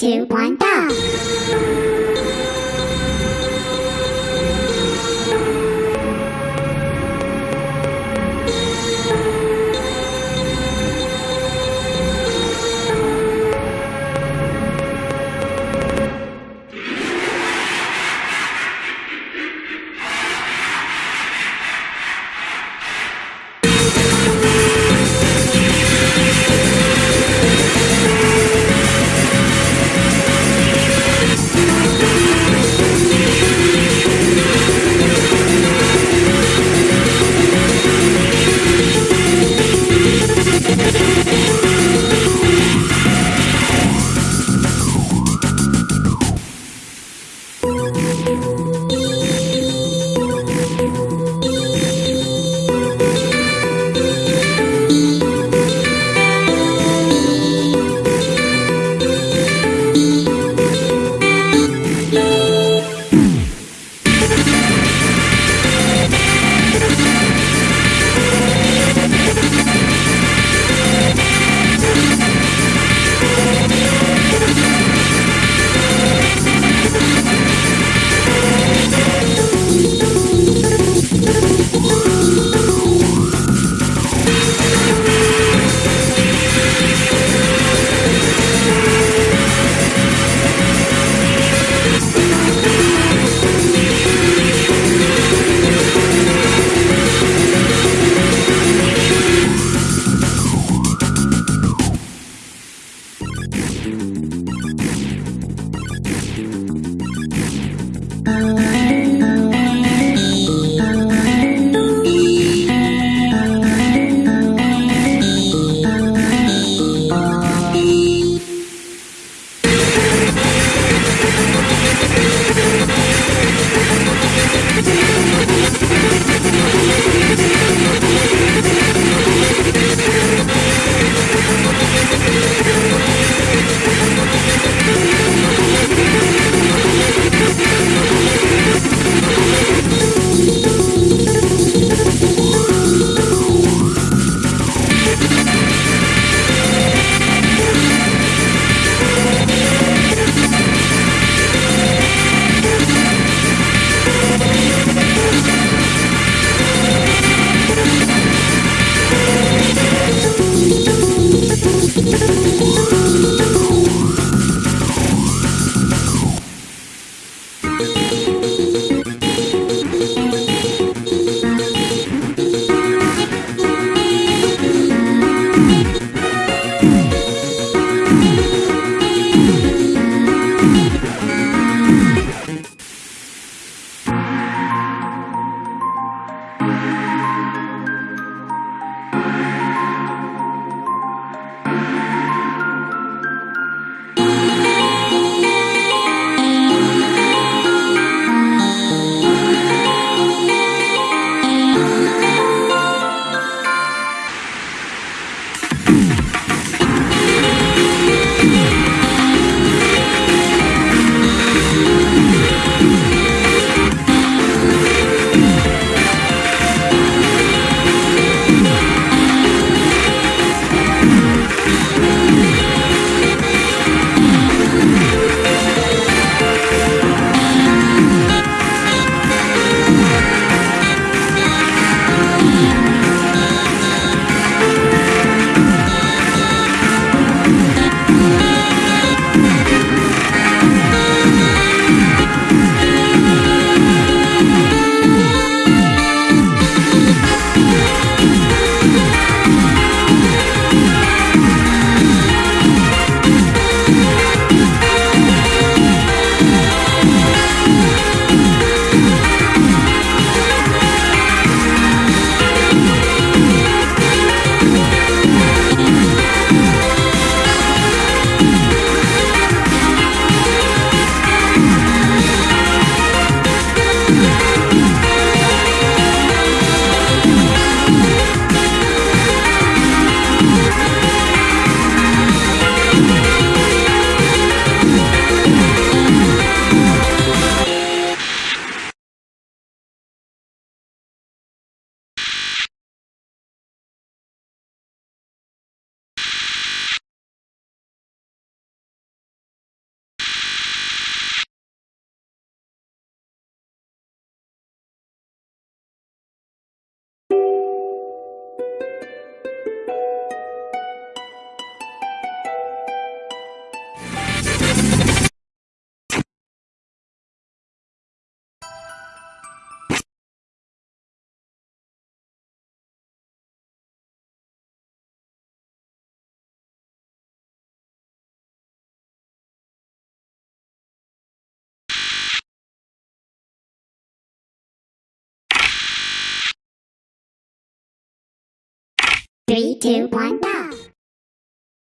Two, one, go! Three, two, one, go!